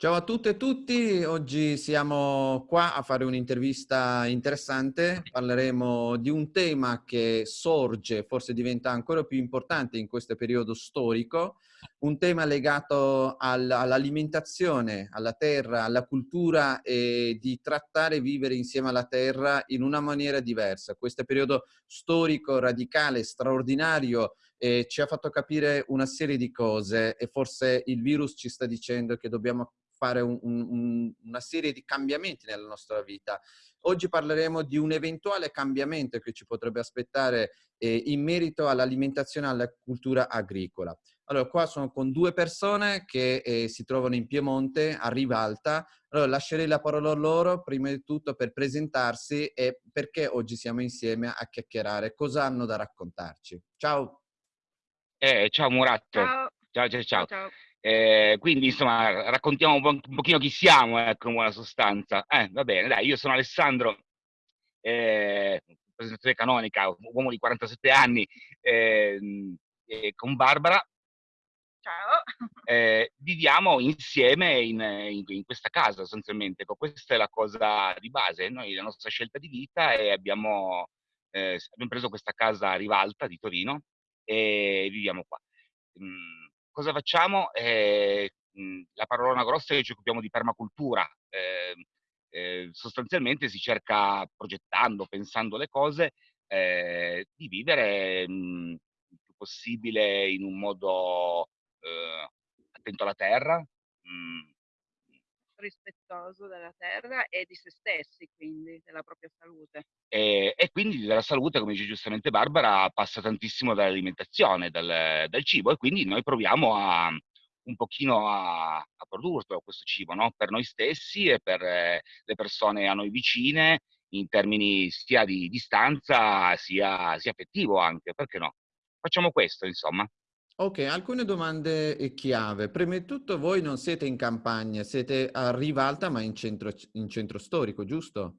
Ciao a tutte e tutti, oggi siamo qua a fare un'intervista interessante, parleremo di un tema che sorge, forse diventa ancora più importante in questo periodo storico, un tema legato al, all'alimentazione, alla terra, alla cultura e di trattare e vivere insieme alla terra in una maniera diversa. Questo periodo storico, radicale, straordinario, eh, ci ha fatto capire una serie di cose e forse il virus ci sta dicendo che dobbiamo fare un, un, una serie di cambiamenti nella nostra vita. Oggi parleremo di un eventuale cambiamento che ci potrebbe aspettare eh, in merito all'alimentazione e alla cultura agricola. Allora, qua sono con due persone che eh, si trovano in Piemonte, a Rivalta. Allora, lascerei la parola a loro, prima di tutto, per presentarsi e perché oggi siamo insieme a chiacchierare, cosa hanno da raccontarci. Ciao! Eh, ciao Murat. Ciao. Ciao, ciao, ciao. ciao. Eh, quindi insomma raccontiamo un, po', un pochino chi siamo, ecco, in buona sostanza. Eh, va bene, dai, io sono Alessandro, eh, presentazione canonica, uomo di 47 anni, eh, con Barbara. Ciao. Eh, viviamo insieme in, in, in, questa casa sostanzialmente, ecco, questa è la cosa di base, noi la nostra scelta di vita e abbiamo, eh, abbiamo preso questa casa a Rivalta di Torino e viviamo qua. Mm, cosa facciamo? Eh, la parola grossa è che ci occupiamo di permacultura. Eh, eh, sostanzialmente si cerca, progettando, pensando le cose, eh, di vivere mh, il più possibile in un modo eh, attento alla terra, mh, rispettoso della terra e di se stessi, quindi della propria salute. E, e quindi della salute, come dice giustamente Barbara, passa tantissimo dall'alimentazione, dal, dal, cibo e quindi noi proviamo a un pochino a, a produrlo questo cibo, no? per noi stessi e per eh, le persone a noi vicine, in termini sia di distanza sia, sia affettivo anche, perché no? Facciamo questo, insomma. Ok, alcune domande eh, chiave. Prima di tutto voi non siete in campagna, siete a Rivalta ma in centro, in centro storico, giusto?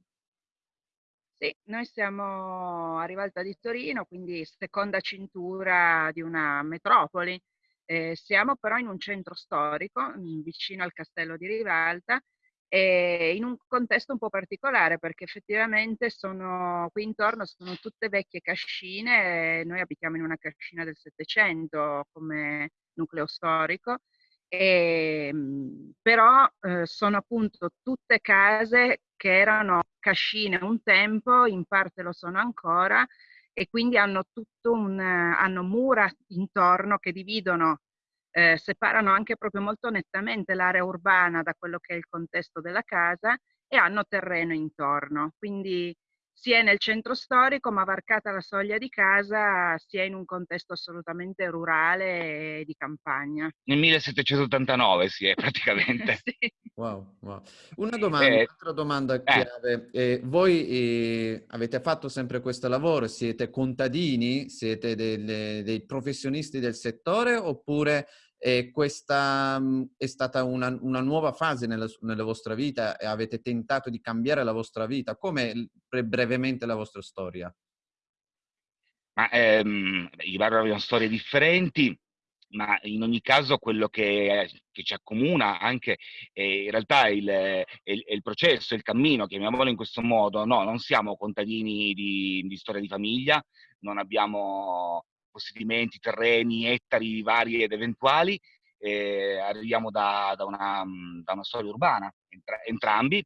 Sì, noi siamo a Rivalta di Torino, quindi seconda cintura di una metropoli. Eh, siamo però in un centro storico, vicino al castello di Rivalta, e in un contesto un po' particolare perché effettivamente sono qui intorno sono tutte vecchie cascine, noi abitiamo in una cascina del Settecento come nucleo storico, e, ehm, però eh, sono appunto tutte case che erano cascine un tempo, in parte lo sono ancora, e quindi hanno tutto un, hanno mura intorno che dividono eh, separano anche proprio molto nettamente l'area urbana da quello che è il contesto della casa e hanno terreno intorno. Quindi sia nel centro storico, ma varcata la soglia di casa, sia in un contesto assolutamente rurale e di campagna. Nel 1789 si è praticamente. sì. Wow, wow. Una domanda, eh, un'altra domanda eh. chiave. Eh, voi eh, avete fatto sempre questo lavoro? Siete contadini? Siete delle, dei professionisti del settore oppure eh, questa mh, è stata una, una nuova fase nella, nella, vostra vita e avete tentato di cambiare la vostra vita? Come brevemente la vostra storia? Ma, ehm, I vari abbiamo storie differenti ma in ogni caso quello che, che ci accomuna anche è in realtà il, è il processo, il cammino, chiamiamolo in questo modo. No, non siamo contadini di, di storia di famiglia, non abbiamo possedimenti, terreni, ettari vari ed eventuali, eh, arriviamo da, da, una, da, una, storia urbana, entra, entrambi,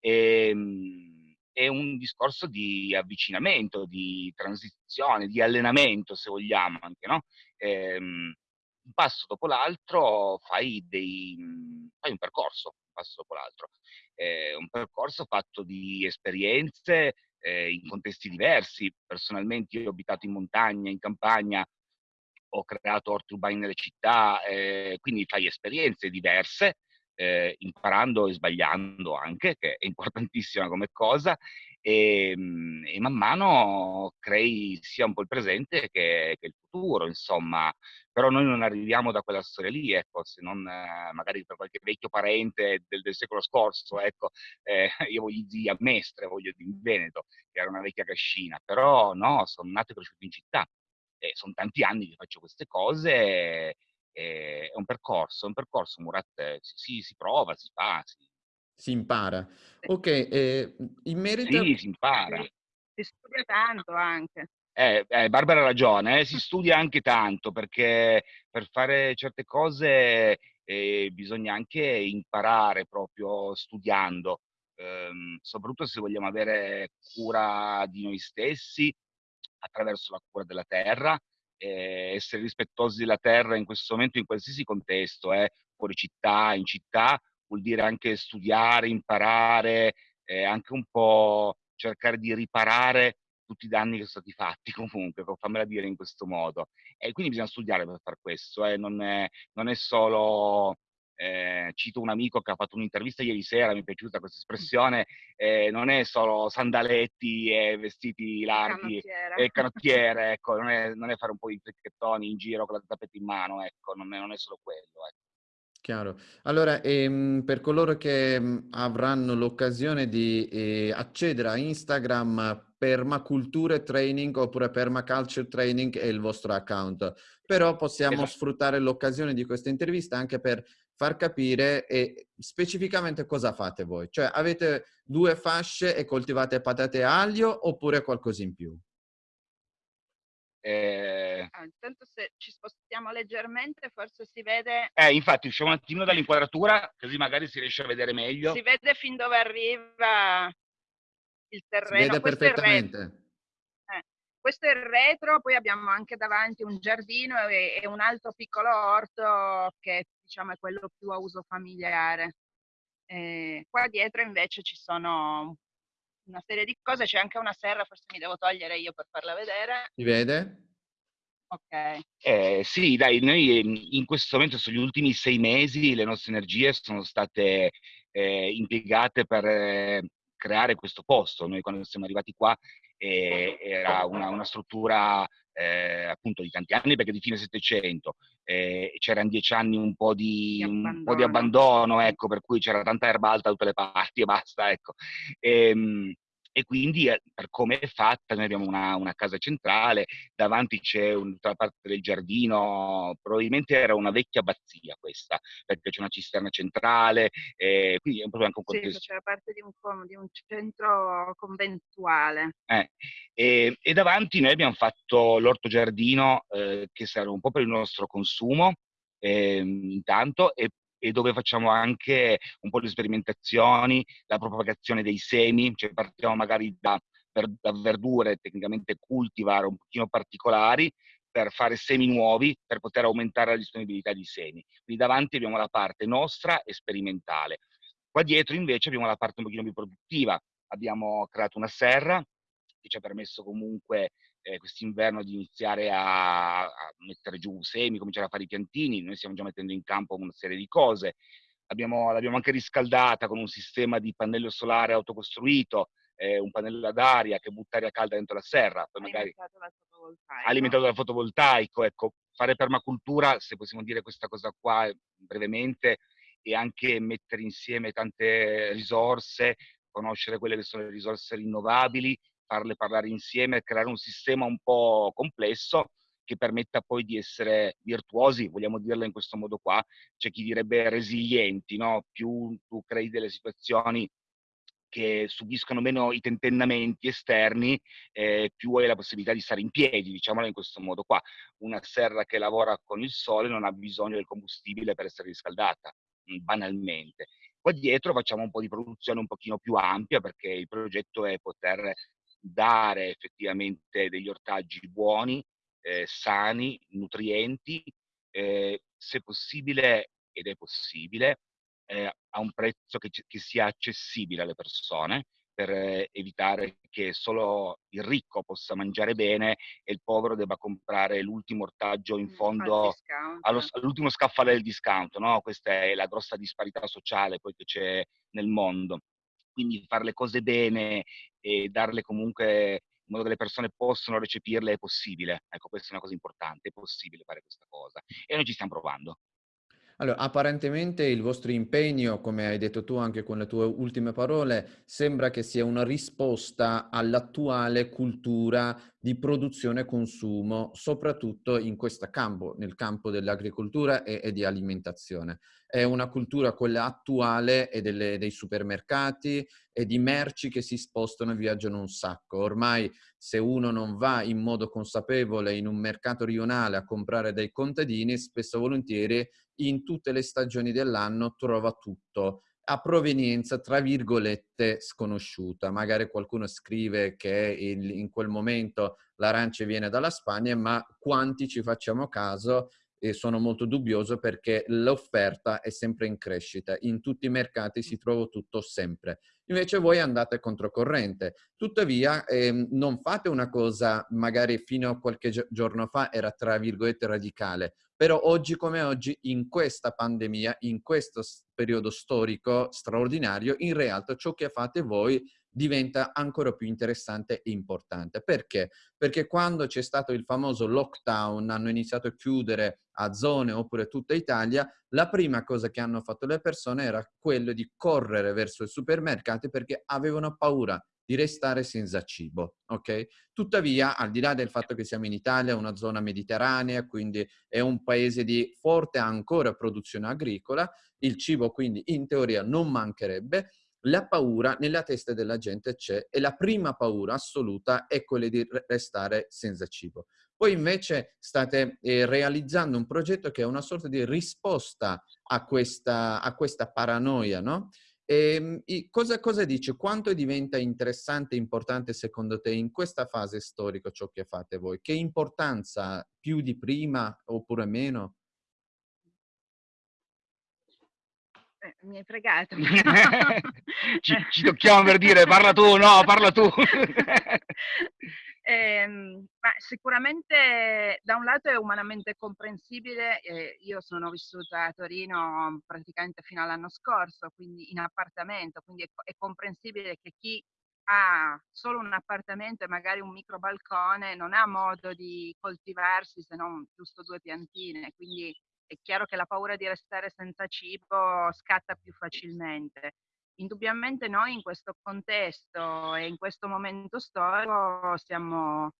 e, ehm, è un discorso di avvicinamento, di transizione, di allenamento, se vogliamo anche, no? Eh, un passo dopo l'altro fai, dei, fai un percorso, un passo dopo l'altro. Eh, un percorso fatto di esperienze eh, in contesti diversi. Personalmente io ho abitato in montagna, in campagna, ho creato orti urbani nelle città, eh, quindi fai esperienze diverse, eh, imparando e sbagliando anche, che è importantissima come cosa, e, ehm, e, man mano crei sia un po' il presente che, che, il futuro, insomma. Però noi non arriviamo da quella storia lì, ecco, se non eh, magari per qualche vecchio parente del, del secolo scorso, ecco, eh, io voglio zii a Mestre, voglio di Veneto, che era una vecchia cascina, però no, sono nato e cresciuto in città. E sono tanti anni che faccio queste cose è un percorso, è un percorso Murat, si, si prova, si fa, si, si impara. Ok, eh, in merito... Sì, si impara. Si studia tanto anche. Eh, eh, Barbara ha ragione, eh, si studia anche tanto perché per fare certe cose eh, bisogna anche imparare proprio studiando, ehm, soprattutto se vogliamo avere cura di noi stessi attraverso la cura della terra, eh, essere rispettosi della terra in questo momento in qualsiasi contesto, eh, fuori città, in città, vuol dire anche studiare, imparare, eh, anche un po' cercare di riparare tutti i danni che sono stati fatti comunque, fammela dire in questo modo. E quindi bisogna studiare per fare questo, eh. non, è, non, è, solo, eh, cito un amico che ha fatto un'intervista ieri sera, mi è piaciuta questa espressione, eh, non è solo sandaletti e vestiti larghi canottiere. e canottiere, ecco, non è, non è, fare un po' di fricchettoni in giro con la tappetta in mano, ecco, non è, non è solo quello. Ecco. Chiaro. Allora, ehm, per coloro che mh, avranno l'occasione di eh, accedere a Instagram, Permaculture Training oppure Permaculture Training è il vostro account. Però possiamo esatto. sfruttare l'occasione di questa intervista anche per far capire eh, specificamente cosa fate voi. Cioè, avete due fasce e coltivate patate e aglio oppure qualcosa in più? Eh... Ah, intanto se ci spostiamo leggermente forse si vede... Eh, infatti usciamo un attimino dall'inquadratura così magari si riesce a vedere meglio. Si vede fin dove arriva il terreno. Si vede questo perfettamente. È eh, questo è il retro, poi abbiamo anche davanti un giardino e, e un altro piccolo orto che diciamo è quello più a uso familiare. Eh, qua dietro invece ci sono una serie di cose, c'è anche una serra, forse mi devo togliere io per farla vedere. Si vede? Ok. Eh, sì, dai, noi ehm, in questo momento, sugli ultimi sei mesi, le nostre energie sono state eh, impiegate per eh, creare questo posto. Noi quando siamo arrivati qua eh, era una, una struttura eh, appunto di tanti anni perché di fine Settecento, eh, c'erano dieci anni un po' di, di un po' di abbandono, ecco, per cui c'era tanta erba alta da tutte le parti e basta, ecco. E, ehm, e quindi eh, per come è fatta noi abbiamo una, una casa centrale, davanti c'è tutta parte del giardino, probabilmente era una vecchia abbazia questa, perché c'è una cisterna centrale, eh, quindi è proprio anche un contesto. Sì, faceva parte di un, di un centro conventuale. Eh, e, e, davanti noi abbiamo fatto l'orto giardino eh, che serve un po' per il nostro consumo, eh, intanto, e e dove facciamo anche un po' di sperimentazioni, la propagazione dei semi, cioè partiamo magari da, da verdure tecnicamente cultivar un pochino particolari per fare semi nuovi, per poter aumentare la disponibilità di semi. Quindi davanti abbiamo la parte nostra e sperimentale. Qua dietro invece abbiamo la parte un pochino più produttiva. Abbiamo creato una serra che ci ha permesso comunque eh, quest'inverno di iniziare a, a, mettere giù semi, cominciare a fare i piantini, noi stiamo già mettendo in campo una serie di cose. Abbiamo, l'abbiamo anche riscaldata con un sistema di pannello solare autocostruito, eh, un pannello ad aria che butta aria calda dentro la serra, poi magari alimentato dal fotovoltaico. Ecco, fare permacultura, se possiamo dire questa cosa qua brevemente, e anche mettere insieme tante risorse, conoscere quelle che sono le risorse rinnovabili, farle parlare insieme creare un sistema un po' complesso che permetta poi di essere virtuosi, vogliamo dirla in questo modo qua, c'è chi direbbe resilienti, no? più tu crei delle situazioni che subiscono meno i tentennamenti esterni, eh, più hai la possibilità di stare in piedi, diciamolo in questo modo qua. Una serra che lavora con il sole non ha bisogno del combustibile per essere riscaldata, banalmente. Qua dietro facciamo un po' di produzione un pochino più ampia perché il progetto è poter dare effettivamente degli ortaggi buoni, eh, sani, nutrienti, eh, se possibile, ed è possibile, eh, a un prezzo che, che, sia accessibile alle persone per eh, evitare che solo il ricco possa mangiare bene e il povero debba comprare l'ultimo ortaggio in fondo allo, all'ultimo scaffale del discount. No? Questa è la grossa disparità sociale poi che c'è nel mondo quindi fare le cose bene e darle comunque in modo che le persone possano recepirle è possibile. Ecco, questa è una cosa importante, è possibile fare questa cosa. E noi ci stiamo provando. Allora, apparentemente il vostro impegno, come hai detto tu anche con le tue ultime parole, sembra che sia una risposta all'attuale cultura di produzione e consumo, soprattutto in questo campo, nel campo dell'agricoltura e, e, di alimentazione. È una cultura quella attuale e delle, dei supermercati e di merci che si spostano e viaggiano un sacco. Ormai se uno non va in modo consapevole in un mercato rionale a comprare dei contadini, spesso volentieri in tutte le stagioni dell'anno trova tutto a provenienza, tra virgolette, sconosciuta. Magari qualcuno scrive che il, in quel momento l'arancia viene dalla Spagna, ma quanti ci facciamo caso e sono molto dubbioso perché l'offerta è sempre in crescita. In tutti i mercati si trova tutto sempre. Invece voi andate controcorrente. Tuttavia ehm, non fate una cosa magari fino a qualche giorno fa era tra virgolette radicale, però oggi come oggi in questa pandemia, in questo periodo storico straordinario, in realtà ciò che fate voi diventa ancora più interessante e importante. Perché? Perché quando c'è stato il famoso lockdown, hanno iniziato a chiudere a zone oppure tutta Italia, la prima cosa che hanno fatto le persone era quello di correre verso i supermercati perché avevano paura di restare senza cibo, ok? Tuttavia, al di là del fatto che siamo in Italia, una zona mediterranea, quindi è un paese di forte ancora produzione agricola, il cibo quindi in teoria non mancherebbe, la paura nella testa della gente c'è e la prima paura assoluta è quella di restare senza cibo. Poi invece state eh, realizzando un progetto che è una sorta di risposta a questa, a questa paranoia, no? E, ehm, cosa, cosa dice? Quanto diventa interessante e importante secondo te in questa fase storica ciò che fate voi? Che importanza più di prima oppure meno? Eh, mi hai fregato. ci, ci, tocchiamo per dire parla tu, no, parla tu. eh, ma sicuramente da un lato è umanamente comprensibile, eh, io sono vissuta a Torino praticamente fino all'anno scorso, quindi in appartamento, quindi è, è comprensibile che chi ha solo un appartamento e magari un micro balcone non ha modo di coltivarsi se non giusto due piantine, quindi è chiaro che la paura di restare senza cibo scatta più facilmente. Indubbiamente noi in questo contesto e in questo momento storico siamo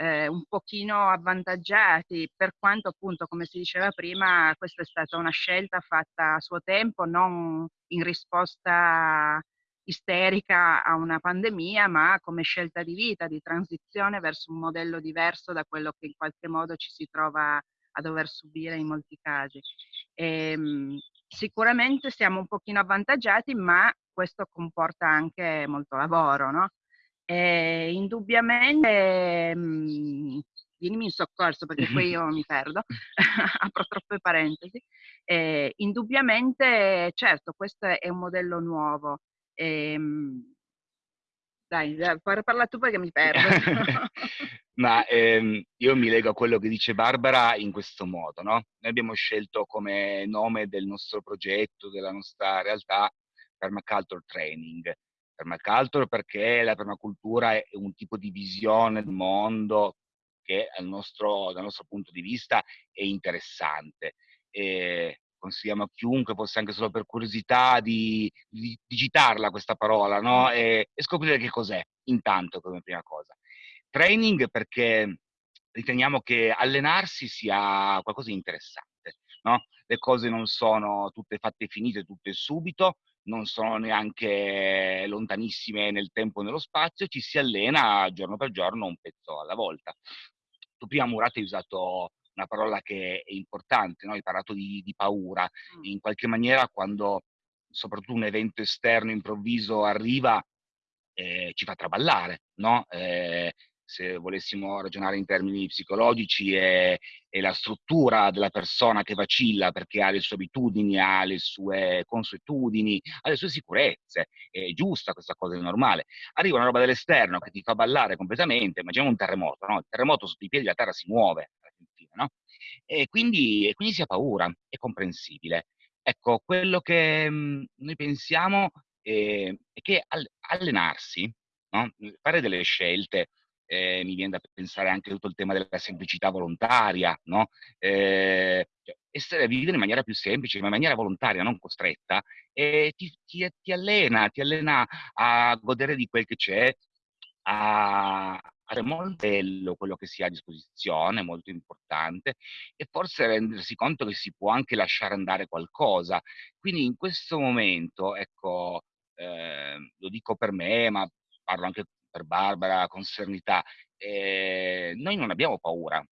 eh, un pochino avvantaggiati, per quanto appunto, come si diceva prima, questa è stata una scelta fatta a suo tempo, non in risposta isterica a una pandemia, ma come scelta di vita, di transizione verso un modello diverso da quello che in qualche modo ci si trova dover subire in molti casi. E, ehm, sicuramente siamo un pochino avvantaggiati, ma questo comporta anche molto lavoro, no? E indubbiamente, mh, mhmm, vienimi in soccorso perché poi io mi perdo, apro troppe parentesi, e, indubbiamente, certo, questo è un modello nuovo. E, ehm, dai, parla tu perché mi perdo. Ma ehm, io mi lego a quello che dice Barbara in questo modo, no? Noi abbiamo scelto come nome del nostro progetto, della nostra realtà, Permaculture Training. Permaculture perché la permacultura è un tipo di visione del mondo che nostro, dal nostro punto di vista è interessante. E consigliamo a chiunque, fosse anche solo per curiosità, di, di digitarla questa parola no? e, e scoprire che cos'è, intanto come prima cosa. Training perché riteniamo che allenarsi sia qualcosa di interessante, no? Le cose non sono tutte fatte finite, tutte subito, non sono neanche lontanissime nel tempo e nello spazio, ci si allena giorno per giorno un pezzo alla volta. Tu prima Murat hai usato una parola che è importante, no? hai parlato di, di paura, in qualche maniera quando soprattutto un evento esterno improvviso arriva eh, ci fa traballare, no? Eh, se volessimo ragionare in termini psicologici, è, è, la struttura della persona che vacilla perché ha le sue abitudini, ha le sue consuetudini, ha le sue sicurezze. È giusta questa cosa, è normale. Arriva una roba dall'esterno che ti fa ballare completamente, immaginiamo un terremoto, no? Il terremoto sotto i piedi la terra si muove, no? E quindi, e quindi si ha paura, è comprensibile. Ecco, quello che mh, mhmm, noi pensiamo è, è che allenarsi, no? fare delle scelte, eh, mi viene da pensare anche tutto il tema della semplicità volontaria, no? Eh, essere vivere in maniera più semplice, in maniera volontaria, non costretta, e ti, ti, ti allena, ti allena a godere di quel che c'è, a, è molto bello quello che si ha a disposizione, molto importante, e forse rendersi conto che si può anche lasciare andare qualcosa. Quindi in questo momento, ecco, eh, lo dico per me, ma parlo anche per Barbara con serenità, eh, noi non abbiamo paura,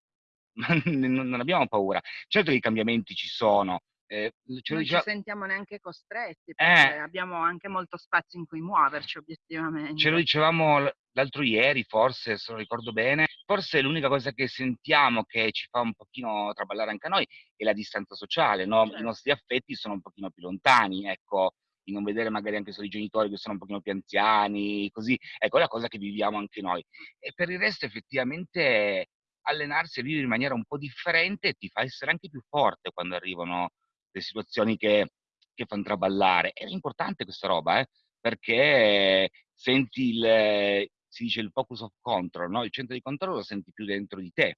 non abbiamo paura. Certo che i cambiamenti ci sono, eh, non ci sentiamo neanche costretti, perché eh, abbiamo anche molto spazio in cui muoverci obiettivamente. Ce lo dicevamo l'altro ieri, forse, se non ricordo bene, forse l'unica cosa che sentiamo che ci fa un pochino traballare anche a noi è la distanza sociale, no? certo. i nostri affetti sono un pochino più lontani, ecco, di non vedere magari anche solo i genitori che sono un pochino più anziani, così, ecco, è la cosa che viviamo anche noi. E per il resto effettivamente allenarsi e vivere in maniera un po' differente ti fa essere anche più forte quando arrivano le situazioni che, che fanno traballare. È importante questa roba, eh? perché senti il, si dice il focus of control, no? il centro di controllo lo senti più dentro di te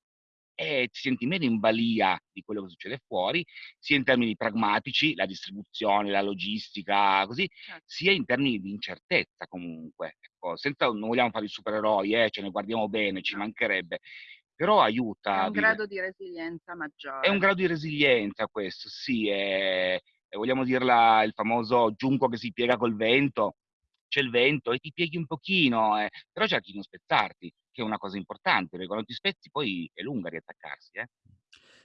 e ti senti meno in balia di quello che succede fuori, sia in termini pragmatici, la distribuzione, la logistica, così, certo. sia in termini di incertezza comunque. Ecco, senza, non vogliamo fare i supereroi, eh, ce ne guardiamo bene, ci mancherebbe, però aiuta. È un grado di resilienza maggiore. È un grado di resilienza questo, sì, è, è, vogliamo dirla il famoso giunco che si piega col vento, c'è il vento e ti pieghi un pochino, eh, però cerchi di non spezzarti, che è una cosa importante, perché quando ti spezzi poi è lunga riattaccarsi. Eh.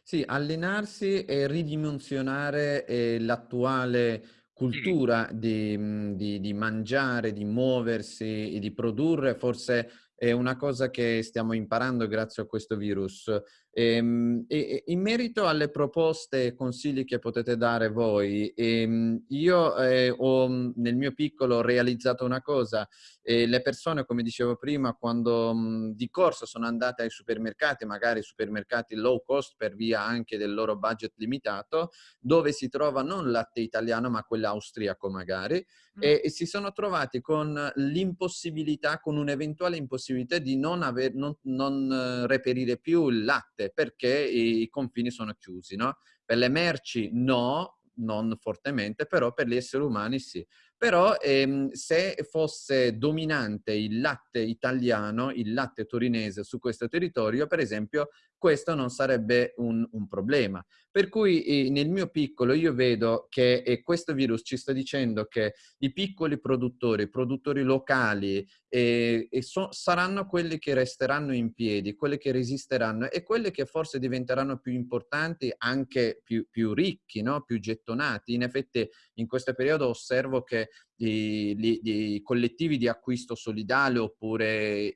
Sì, allenarsi e ridimensionare eh, l'attuale cultura di, di, di, mangiare, di muoversi e di produrre forse è una cosa che stiamo imparando grazie a questo virus. Ehm, e, e, in merito alle proposte e consigli che potete dare voi, ehm, io eh, ho nel mio piccolo realizzato una cosa, eh, le persone, come dicevo prima, quando mh, di corso sono andate ai supermercati, magari supermercati low cost per via anche del loro budget limitato, dove si trova non latte italiano ma quello austriaco magari, mm. e, e si sono trovati con l'impossibilità, con un'eventuale impossibilità di non, aver, non, non uh, reperire più il latte perché i, i confini sono chiusi, no? Per le merci no, non fortemente, però per gli esseri umani sì. Però ehm, se fosse dominante il latte italiano, il latte torinese su questo territorio, per esempio, questo non sarebbe un, un problema. Per cui eh, nel mio piccolo io vedo che eh, questo virus ci sta dicendo che i piccoli produttori, produttori locali, eh, so, saranno quelli che resteranno in piedi, quelli che resisteranno e quelli che forse diventeranno più importanti, anche più, più ricchi, no? più gettonati. In effetti in questo periodo osservo che i, collettivi di acquisto solidale oppure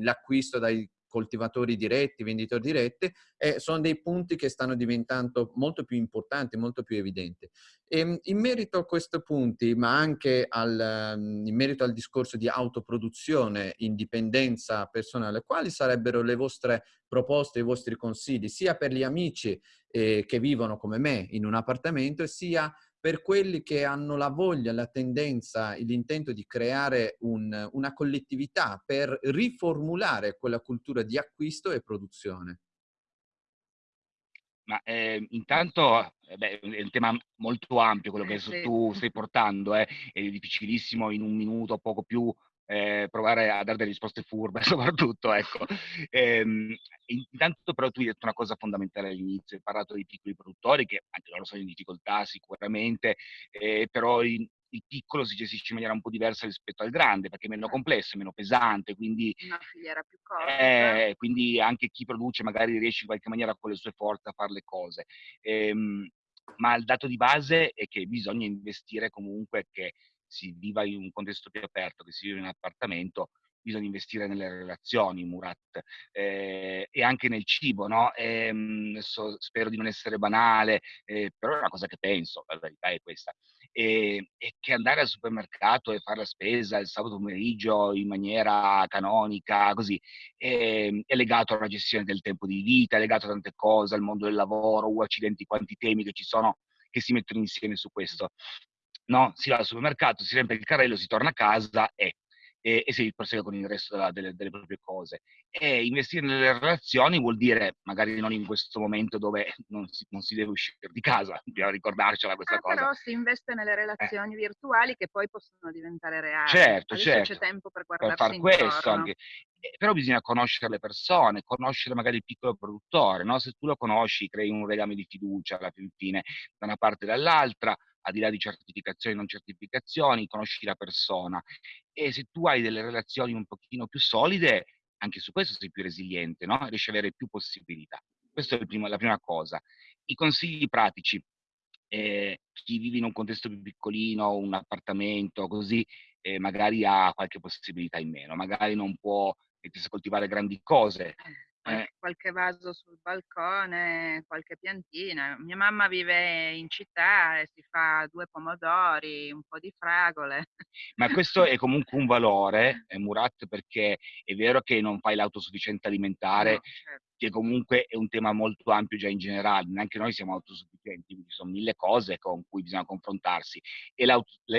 l'acquisto dai coltivatori diretti, venditori diretti, eh, sono dei punti che stanno diventando molto più importanti, molto più evidenti. E, ehm, in merito a questi punti, ma anche al, mm, in merito al discorso di autoproduzione, indipendenza personale, quali sarebbero le vostre proposte, i vostri consigli, sia per gli amici eh, che vivono come me in un appartamento, sia per quelli che hanno la voglia, la tendenza, l'intento di creare un, una collettività per riformulare quella cultura di acquisto e produzione? Ma eh, intanto eh, beh, è un tema molto ampio quello che eh, tu stai portando, eh. è difficilissimo in un minuto, poco più, eh, provare a dare delle risposte furbe soprattutto, ecco. Ehm, intanto però tu hai detto una cosa fondamentale all'inizio, hai parlato dei piccoli produttori che anche loro sono in difficoltà sicuramente, eh, però in, il piccolo si gestisce in maniera un po' diversa rispetto al grande, perché è meno certo. complesso, è meno pesante, quindi... Una filiera più corta. Eh, quindi anche chi produce magari riesce in qualche maniera con le sue forze a fare le cose. Ehm, ma il dato di base è che bisogna investire comunque che si viva in un contesto più aperto, che si vive in un appartamento, bisogna investire nelle relazioni, Murat, eh, e anche nel cibo, no? E, ehm, so, spero di non essere banale, eh, però è una cosa che penso, la verità è questa, e, e, che andare al supermercato e fare la spesa il sabato pomeriggio in maniera canonica, così, è, è legato alla gestione del tempo di vita, è legato a tante cose, al mondo del lavoro, uh, accidenti, quanti temi che ci sono che si mettono insieme su questo no? Si va al supermercato, si riempie il carrello, si torna a casa e e, e si prosegue con il resto della, delle, delle, proprie cose. E investire nelle relazioni vuol dire, magari non in questo momento dove non si, non si deve uscire di casa, bisogna ricordarcela questa ah, cosa. Però si investe nelle relazioni eh. virtuali che poi possono diventare reali. Certo, Adesso certo. c'è tempo per guardarsi per far questo anche. Eh, però bisogna conoscere le persone, conoscere magari il piccolo produttore, no? se tu lo conosci crei un legame di fiducia alla fine da una parte e dall'altra, al di là di certificazioni e non certificazioni, conosci la persona e se tu hai delle relazioni un pochino più solide, anche su questo sei più resiliente, no? riesci ad avere più possibilità. Questa è primo, la prima cosa. I consigli pratici. Eh, chi vive in un contesto più piccolino, un appartamento, così, eh, magari ha qualche possibilità in meno, magari non può mettersi a coltivare grandi cose, eh qualche vaso sul balcone, qualche piantina. Mia mamma vive in città e si fa due pomodori, un po' di fragole. Ma questo è comunque un valore, eh, Murat, perché è vero che non fai l'autosufficienza alimentare, no, certo. Che comunque è un tema molto ampio già in generale, neanche noi siamo autosufficienti, ci sono mille cose con cui bisogna confrontarsi e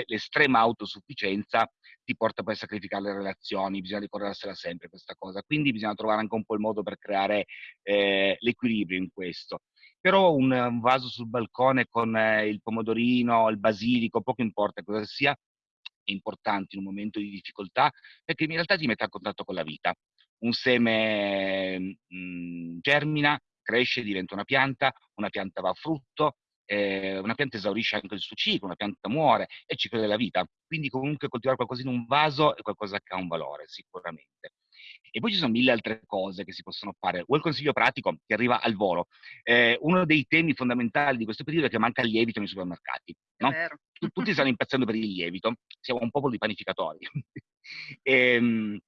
l'estrema autosufficienza ti porta poi a sacrificare le relazioni, bisogna ricordarsela sempre questa cosa, quindi bisogna trovare anche un po' il modo per creare eh, l'equilibrio in questo. Però un, un vaso sul balcone con eh, il pomodorino, il basilico, poco importa cosa sia, è importante in un momento di difficoltà perché in realtà ti mette a contatto con la vita. Un seme mh, mm, germina, cresce, diventa una pianta, una pianta va a frutto, eh, una pianta esaurisce anche il suo ciclo, una pianta muore, è il ciclo della vita. Quindi comunque coltivare qualcosa in un vaso è qualcosa che ha un valore, sicuramente. E poi ci sono mille altre cose che si possono fare. O il consiglio pratico che arriva al volo. Eh, uno dei temi fondamentali di questo periodo è che manca il lievito nei supermercati. No? Tutti stanno impazzendo per il lievito, siamo un popolo di panificatori. e, ehm,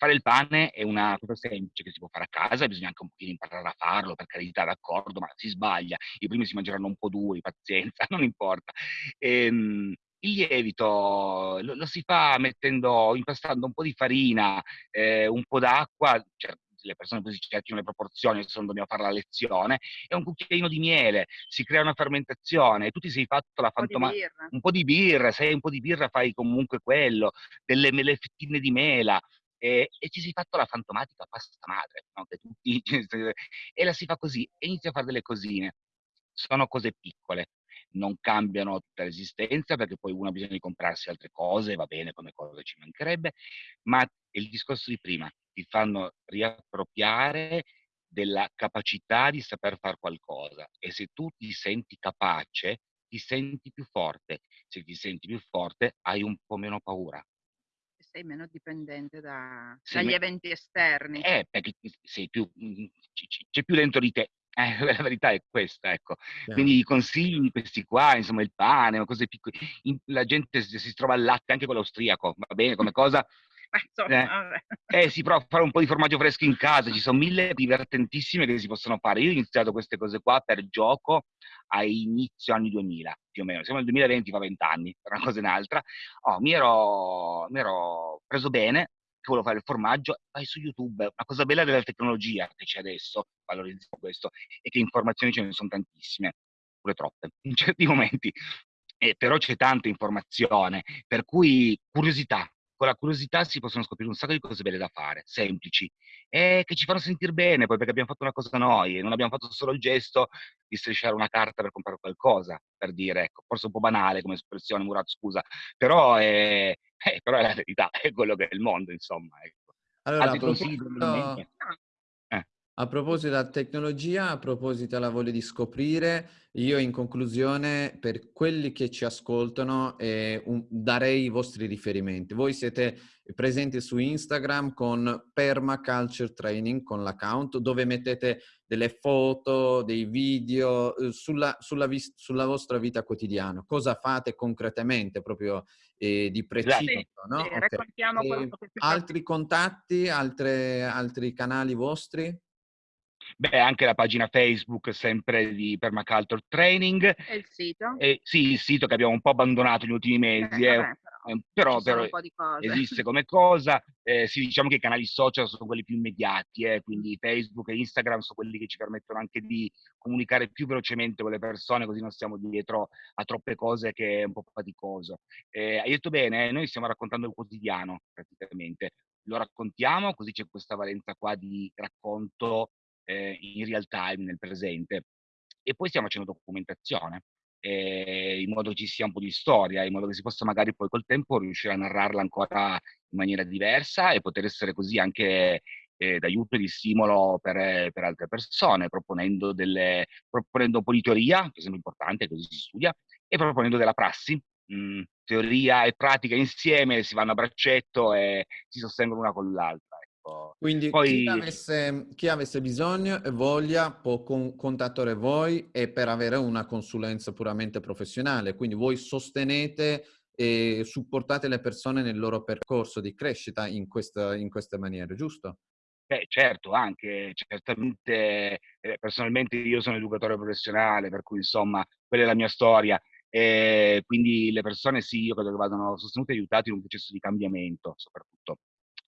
fare il pane è una cosa semplice che si può fare a casa, bisogna anche un pochino imparare a farlo, per carità, d'accordo, ma si sbaglia. I primi si mangeranno un po' duri, pazienza, non importa. Ehm, il lievito lo, lo, si fa mettendo, impastando un po' di farina, eh, un po' d'acqua, cioè, le persone poi si cerchino le proporzioni, se non dobbiamo fare la lezione, e un cucchiaino di miele, si crea una fermentazione, tu ti sei fatto la fantomatica, un po' di birra, se hai un po' di birra fai comunque quello, delle mele fettine di mela, e, e, ci si è fatto la fantomatica pasta madre, no? tutti, e la si fa così, e inizia a fare delle cosine. Sono cose piccole, non cambiano tutta l'esistenza perché poi uno ha bisogno di comprarsi altre cose, va bene come cosa ci mancherebbe, ma il discorso di prima, ti fanno riappropriare della capacità di saper fare qualcosa e se tu ti senti capace, ti senti più forte. Se ti senti più forte, hai un po' meno paura sei meno dipendente da, dagli me... eventi esterni. Eh, perché sei più, mhmm, c'è più dentro di te. Eh, la verità è questa, ecco. Yeah. Quindi i consigli questi qua, insomma, il pane, cose piccole. La gente si, si trova al latte anche con l'austriaco, va bene come cosa, Insomma, eh, eh, si prova a fare un po' di formaggio fresco in casa, ci sono mille divertentissime che si possono fare. Io ho iniziato queste cose qua per gioco a inizio anni 2000, più o meno. Siamo nel 2020, fa 20 anni, per una cosa e un'altra. Oh, mi, ero, mi ero preso bene, che volevo fare il formaggio, vai su YouTube. Una cosa bella della tecnologia che c'è adesso, valorizziamo questo, è che informazioni ce ne sono tantissime, pure troppe, in certi momenti. Eh, però c'è tanta informazione, per cui curiosità, con la curiosità si possono scoprire un sacco di cose belle da fare, semplici, e che ci fanno sentire bene poi perché abbiamo fatto una cosa noi e non abbiamo fatto solo il gesto di strisciare una carta per comprare qualcosa, per dire, ecco, forse un po' banale come espressione, Murat, scusa, però è, eh, però è la verità, è quello che è il mondo, insomma. Ecco. Allora, Altri consigli? A proposito della tecnologia, a proposito della voglia di scoprire, io in conclusione per quelli che ci ascoltano eh, un, darei i vostri riferimenti. Voi siete presenti su Instagram con Permaculture Training, con l'account, dove mettete delle foto, dei video eh, sulla, sulla, sulla, vostra vita quotidiana. Cosa fate concretamente proprio eh, di preciso? Sì, no? sì, okay. altri contatti, altre, altri canali vostri? Beh, anche la pagina Facebook sempre di Permaculture Training. E il sito? E, sì, il sito che abbiamo un po' abbandonato negli ultimi mesi. Eh, vabbè, eh, però, però esiste come cosa. Eh, sì, diciamo che i canali social sono quelli più immediati, eh, quindi Facebook e Instagram sono quelli che ci permettono anche di comunicare più velocemente con le persone, così non stiamo dietro a troppe cose che è un po' faticoso. Eh, hai detto bene, noi stiamo raccontando il quotidiano praticamente, lo raccontiamo, così c'è questa valenza qua di racconto eh, in real time, nel presente. E poi stiamo facendo documentazione eh, in modo che ci sia un po' di storia, in modo che si possa magari poi col tempo riuscire a narrarla ancora in maniera diversa e poter essere così anche eh, d'aiuto e di stimolo per, per, altre persone, proponendo, delle, proponendo un po' di teoria, che sembra importante, così si studia, e proponendo della prassi, mh, mm, teoria e pratica insieme, si vanno a braccetto e si sostengono una con l'altra. Quindi Poi... chi, avesse, chi, avesse, bisogno e voglia può con, contattare voi e per avere una consulenza puramente professionale. Quindi voi sostenete e supportate le persone nel loro percorso di crescita in, questa, in queste maniere, giusto? Beh, certo, anche, certamente, eh, personalmente io sono educatore professionale, per cui insomma, quella è la mia storia. E quindi le persone sì, io credo che vadano sostenute e aiutate in un processo di cambiamento, soprattutto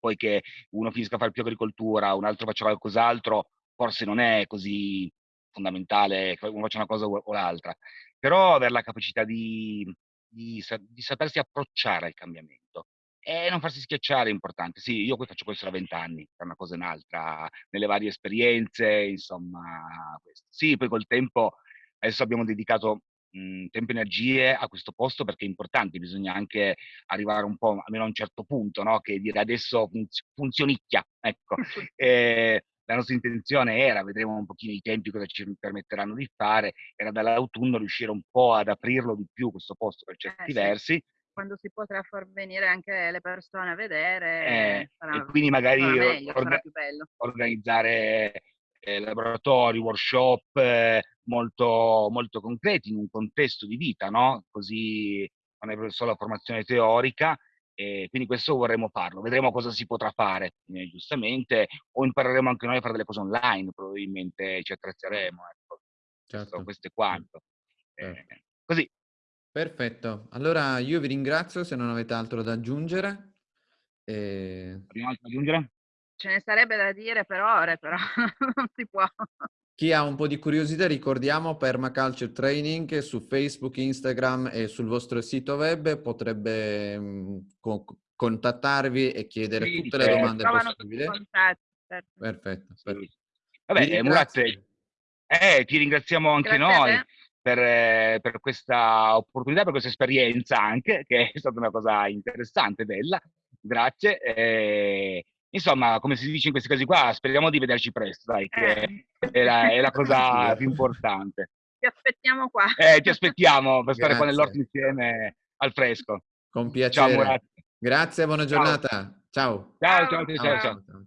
poi che uno finisca a fare più agricoltura, un altro faccia qualcos'altro, forse non è così fondamentale che uno faccia una cosa o l'altra, però avere la capacità di, di, di sapersi approcciare al cambiamento e non farsi schiacciare è importante. Sì, io poi faccio questo da vent'anni, è una cosa e un'altra, nelle varie esperienze, insomma, questo. Sì, poi col tempo adesso abbiamo dedicato mhmm, tempo e energie a questo posto perché è importante, bisogna anche arrivare un po', almeno a un certo punto, no? che dire adesso funz- funzionicchia, ecco. e, la nostra intenzione era, vedremo un pochino i tempi cosa ci permetteranno di fare, era dall'autunno riuscire un po' ad aprirlo di più questo posto per certi eh, versi. Sì. Quando si potrà far venire anche le persone a vedere, eh, sarà, e quindi magari meglio, orga- organizzare eh, laboratori, workshop eh, molto, molto concreti in un contesto di vita, no? Così non è solo formazione teorica, e quindi questo vorremmo farlo. Vedremo cosa si potrà fare, eh, giustamente, o impareremo anche noi a fare delle cose online, probabilmente ci attrezzeremo. Ecco. Certo. Questo, questo, è quanto. Certo. Eh, così. Perfetto. Allora io vi ringrazio se non avete altro da aggiungere. E... Prima altro da aggiungere? Ce ne sarebbe da dire per ore, però non si può. Chi ha un po' di curiosità, ricordiamo Permaculture Training su Facebook, Instagram e sul vostro sito web potrebbe mm, contattarvi e chiedere sì, tutte le certo. domande possibili. Contatti, certo. Perfetto. perfetto. Vabbè, Murat, eh, ti ringraziamo anche Grazie noi per, eh, per, questa opportunità, per questa esperienza anche, che è stata una cosa interessante, bella. Grazie. Eh, insomma, come si dice in questi casi qua, speriamo di vederci presto, dai, che eh. è, la, è la cosa più importante. Ti aspettiamo qua. Eh, ti aspettiamo per stare qua nell'orto insieme al fresco. Con piacere. Ciao, Murat. Grazie, buona giornata. Ciao, ciao, ciao. ciao, ciao. ciao.